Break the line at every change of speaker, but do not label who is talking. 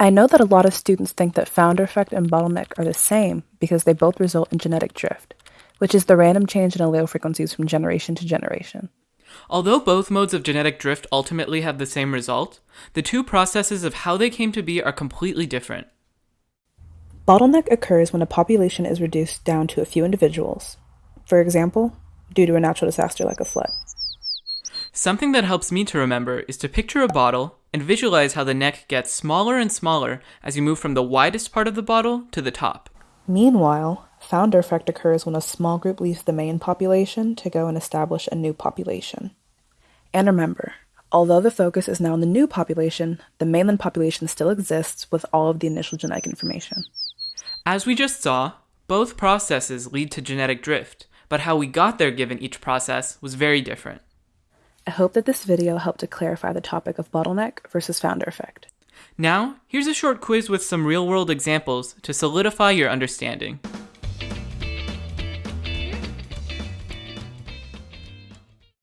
I know that a lot of students think that founder effect and bottleneck are the same because they both result in genetic drift, which is the random change in allele frequencies from generation to generation.
Although both modes of genetic drift ultimately have the same result, the two processes of how they came to be are completely different.
Bottleneck occurs when a population is reduced down to a few individuals, for example, due to a natural disaster like a flood.
Something that helps me to remember is to picture a bottle and visualize how the neck gets smaller and smaller as you move from the widest part of the bottle to the top.
Meanwhile, founder effect occurs when a small group leaves the main population to go and establish a new population. And remember, although the focus is now on the new population, the mainland population still exists with all of the initial genetic information.
As we just saw, both processes lead to genetic drift, but how we got there given each process was very different.
I hope that this video helped to clarify the topic of bottleneck versus founder effect.
Now, here's a short quiz with some real-world examples to solidify your understanding.